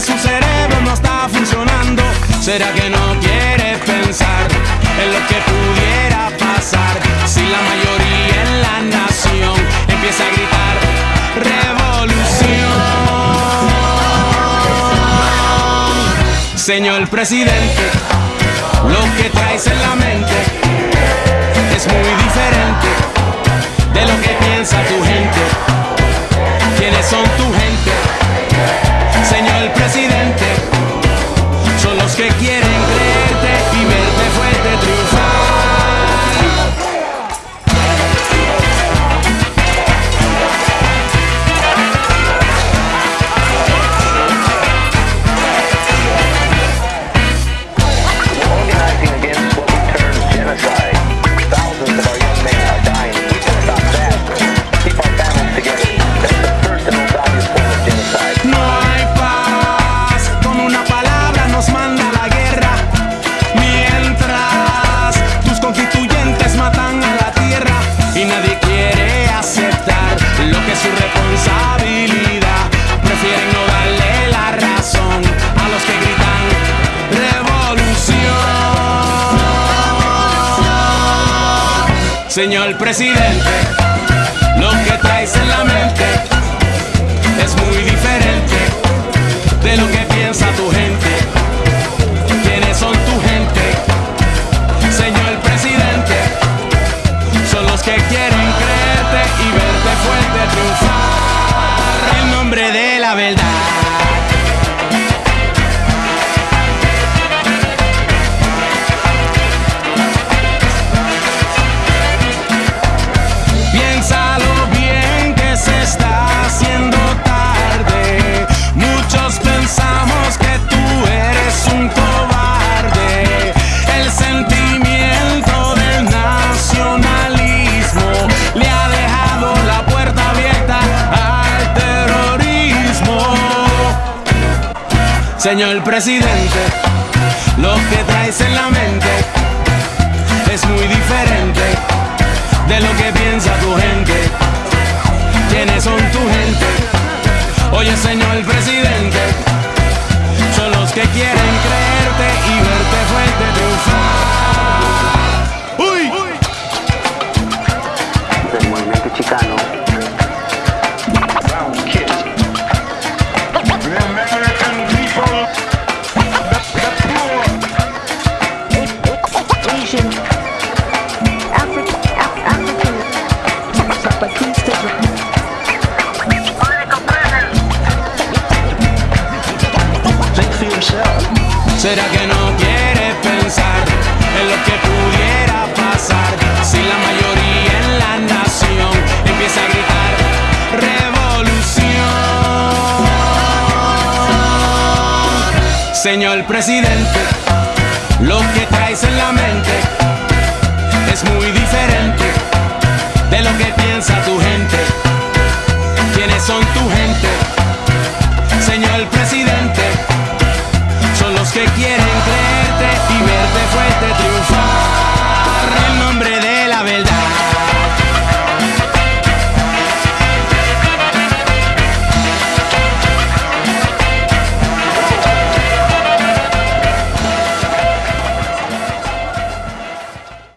su cerebro no está funcionando. ¿Será que no quiere pensar en lo que pudiera pasar si la mayoría en la nación empieza a gritar revolución? Señor presidente, lo que traes en la mente es muy diferente de lo que piensa tu gente. ¿Quiénes son tus Señor presidente, lo que traes en la mente es muy diferente Señor presidente, lo que traes en la mente es muy diferente de lo que piensa tu gente. ¿Quiénes son tu gente? Oye, señor presidente, son los que quieren ¿Será que no quieres pensar en lo que pudiera pasar si la mayoría en la nación empieza a gritar revolución? Señor presidente, lo que traes en la mente es muy diferente de lo que piensa tu gente. ¿Quiénes son tu gente? Señor presidente se quiere.